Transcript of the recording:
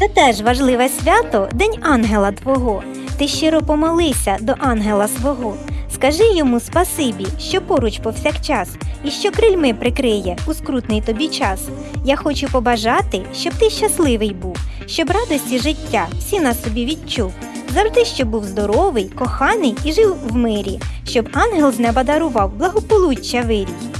Це теж важливе свято День ангела Твого. Ти щиро помолися до ангела свого. Скажи йому спасибі, що поруч повсякчас, і що крильми прикриє у скрутний тобі час. Я хочу побажати, щоб ти щасливий був, щоб радості життя всі на собі відчув. Завжди, щоб був здоровий, коханий і жив в мирі, щоб ангел з неба дарував благополуччя вирій.